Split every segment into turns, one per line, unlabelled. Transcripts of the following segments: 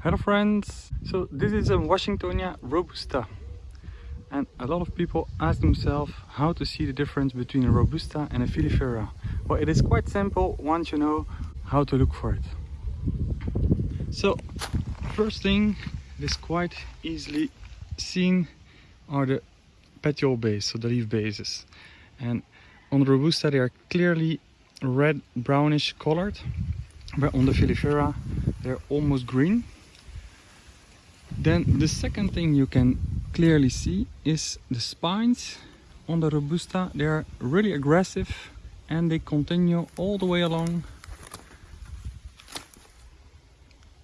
Hello friends! So this is a Washingtonia Robusta and a lot of people ask themselves how to see the difference between a Robusta and a Filifera. Well it is quite simple once you know how to look for it. So first thing it is quite easily seen are the petiole base, so the leaf bases. And on the Robusta they are clearly red brownish colored, but on the Filifera they're almost green then the second thing you can clearly see is the spines on the Robusta. They are really aggressive and they continue all the way along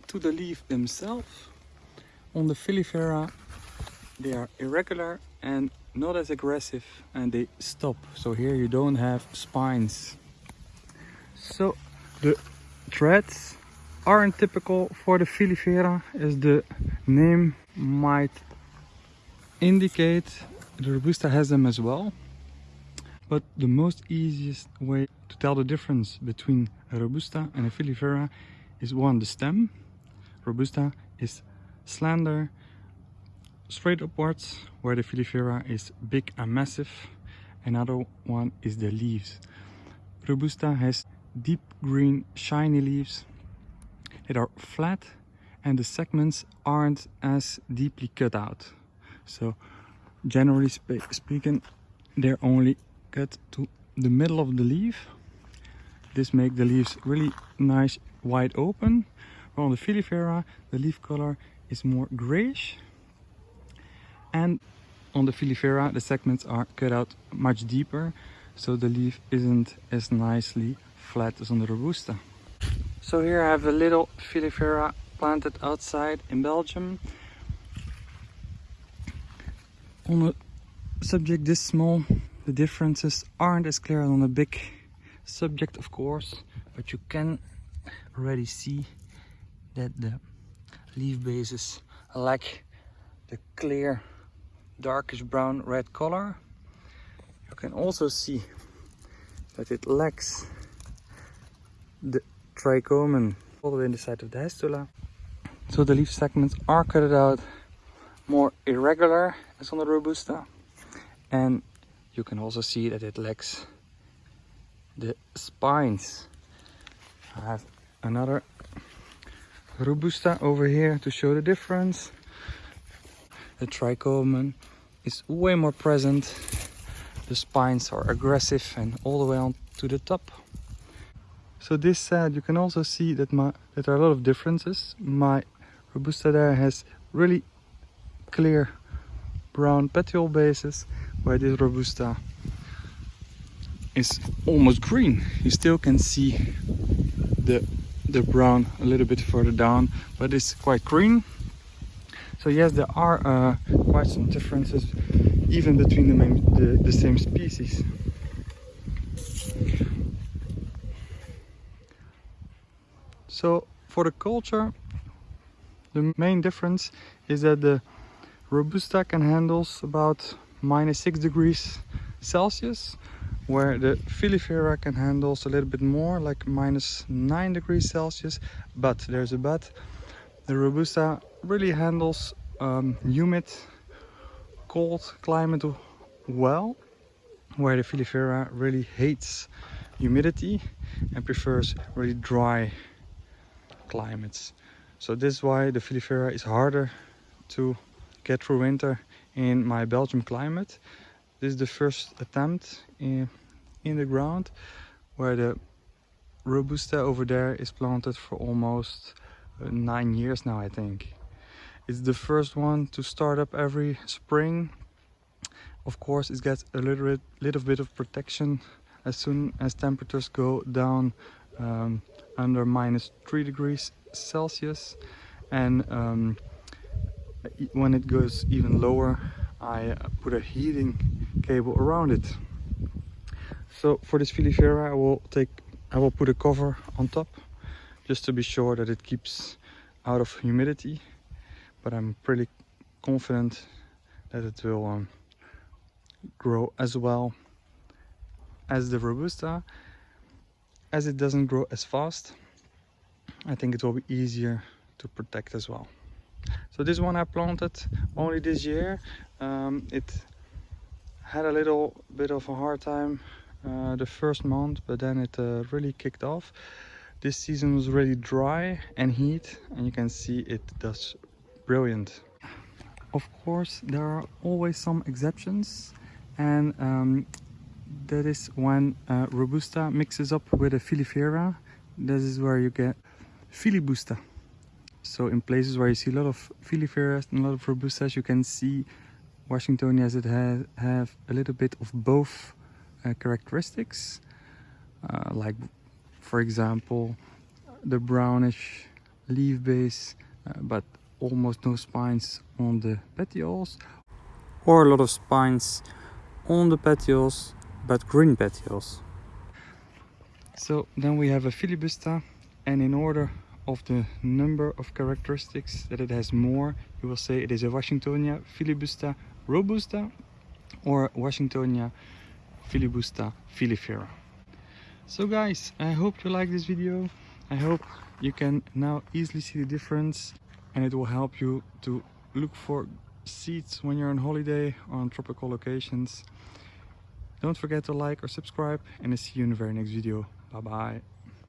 to the leaf themselves. On the Filifera they are irregular and not as aggressive and they stop. So here you don't have spines. So the threads aren't typical for the Filifera as the name might indicate the Robusta has them as well. But the most easiest way to tell the difference between a Robusta and a Filifera is one the stem. Robusta is slender straight upwards where the Filifera is big and massive. Another one is the leaves. Robusta has deep green shiny leaves that are flat and the segments aren't as deeply cut out. So generally spe speaking, they're only cut to the middle of the leaf. This makes the leaves really nice wide open. On the Filifera, the leaf color is more grayish. And on the Filifera, the segments are cut out much deeper, so the leaf isn't as nicely flat as on the Robusta. So here I have a little Filifera planted outside in Belgium. On a subject this small, the differences aren't as clear as on a big subject of course, but you can already see that the leaf bases lack the clear darkish brown red color. You can also see that it lacks the trichomen all the way in the side of the hastula so the leaf segments are cut out more irregular as on the Robusta. And you can also see that it lacks the spines. I have another Robusta over here to show the difference. The trichomen is way more present. The spines are aggressive and all the way on to the top. So this said, you can also see that, my, that there are a lot of differences. My Robusta there has really clear brown petiole bases, where this Robusta is almost green. You still can see the the brown a little bit further down, but it's quite green. So yes, there are uh, quite some differences even between the, the, the same species. So for the culture, the main difference is that the Robusta can handle about minus 6 degrees Celsius where the Filifera can handle a little bit more like minus 9 degrees Celsius. But there's a but. The Robusta really handles um, humid cold climate well where the Filifera really hates humidity and prefers really dry climates so this is why the Filifera is harder to get through winter in my Belgium climate. This is the first attempt in, in the ground where the Robusta over there is planted for almost uh, nine years now I think. It's the first one to start up every spring. Of course it gets a little bit, little bit of protection as soon as temperatures go down um, under minus 3 degrees Celsius. And um, when it goes even lower I uh, put a heating cable around it. So for this Filifera I will take I will put a cover on top just to be sure that it keeps out of humidity. But I'm pretty confident that it will um, grow as well as the Robusta as it doesn't grow as fast I think it will be easier to protect as well. So this one I planted only this year. Um, it had a little bit of a hard time uh, the first month, but then it uh, really kicked off. This season was really dry and heat, and you can see it does brilliant. Of course, there are always some exceptions, and um, that is when uh, Robusta mixes up with a Filifera. This is where you get Filibusta. So in places where you see a lot of Filiferas and a lot of Robustas, you can see Washingtonias that have, have a little bit of both uh, characteristics. Uh, like for example, the brownish leaf base, uh, but almost no spines on the petioles. Or a lot of spines on the petioles, but green petioles. So then we have a filibusta and in order of the number of characteristics that it has more, you will say it is a Washingtonia filibusta robusta or Washingtonia filibusta filifera. So guys, I hope you like this video. I hope you can now easily see the difference and it will help you to look for seeds when you're on holiday on tropical locations. Don't forget to like or subscribe and I'll see you in the very next video. Bye bye.